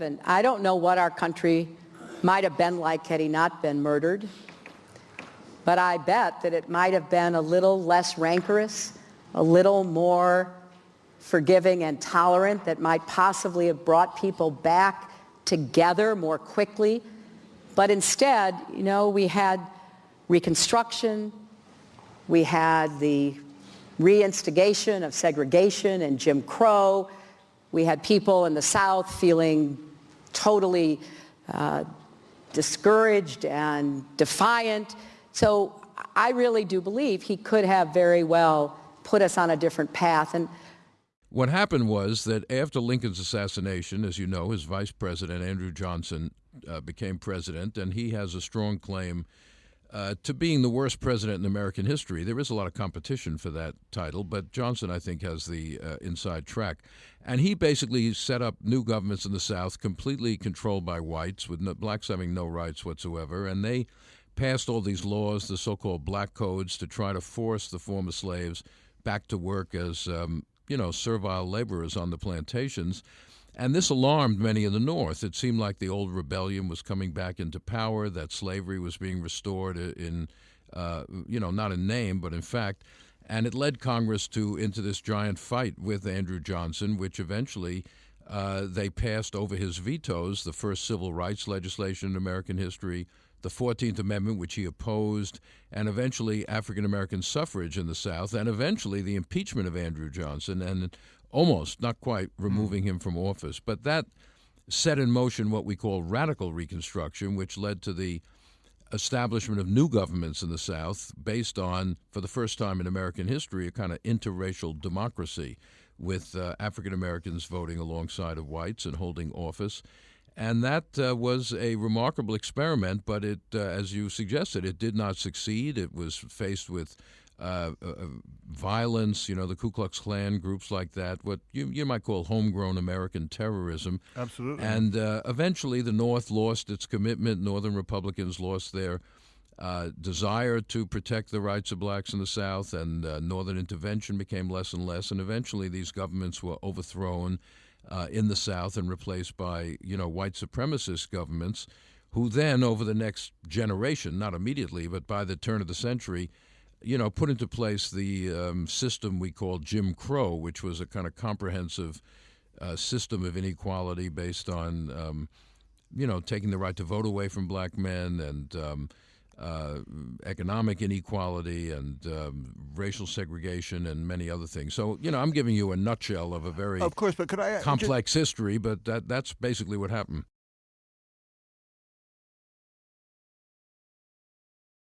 And I don't know what our country might have been like had he not been murdered. But I bet that it might have been a little less rancorous, a little more forgiving and tolerant that might possibly have brought people back together more quickly. But instead, you know, we had Reconstruction, we had the reinstigation of segregation and Jim Crow, we had people in the South feeling totally uh, discouraged and defiant. So I really do believe he could have very well put us on a different path. And what happened was that after Lincoln's assassination, as you know, his vice president, Andrew Johnson, uh, became president, and he has a strong claim uh, to being the worst president in American history. There is a lot of competition for that title, but Johnson, I think, has the uh, inside track. And he basically set up new governments in the South, completely controlled by whites, with no, blacks having no rights whatsoever. And they passed all these laws, the so called black codes, to try to force the former slaves back to work as um, you know, servile laborers on the plantations. And this alarmed many in the North. It seemed like the old rebellion was coming back into power, that slavery was being restored in, uh, you know, not in name, but in fact. And it led Congress to into this giant fight with Andrew Johnson, which eventually uh, they passed over his vetoes the first civil rights legislation in American history, the 14th Amendment, which he opposed, and eventually African American suffrage in the South, and eventually the impeachment of Andrew Johnson, and almost, not quite, removing him from office. But that set in motion what we call radical Reconstruction, which led to the establishment of new governments in the South based on, for the first time in American history, a kind of interracial democracy with uh, African Americans voting alongside of whites and holding office. And that uh, was a remarkable experiment, but it, uh, as you suggested, it did not succeed. It was faced with uh, uh, violence, you know, the Ku Klux Klan, groups like that, what you, you might call homegrown American terrorism. Absolutely. And uh, eventually the North lost its commitment. Northern Republicans lost their uh, desire to protect the rights of blacks in the South, and uh, Northern intervention became less and less. And eventually these governments were overthrown uh, in the South and replaced by you know white supremacist governments, who then over the next generation, not immediately, but by the turn of the century, you know, put into place the um, system we call Jim Crow, which was a kind of comprehensive uh, system of inequality based on, um, you know, taking the right to vote away from black men and um, uh, economic inequality and um, racial segregation and many other things. So, you know, I'm giving you a nutshell of a very of course, but could I complex just, history, but that that's basically what happened.